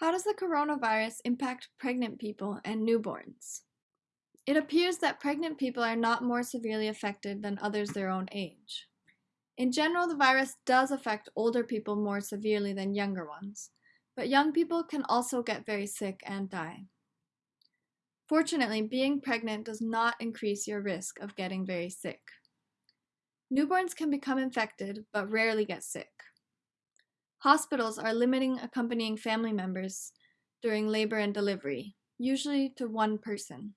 How does the coronavirus impact pregnant people and newborns? It appears that pregnant people are not more severely affected than others their own age. In general, the virus does affect older people more severely than younger ones, but young people can also get very sick and die. Fortunately, being pregnant does not increase your risk of getting very sick. Newborns can become infected, but rarely get sick. Hospitals are limiting accompanying family members during labor and delivery, usually to one person.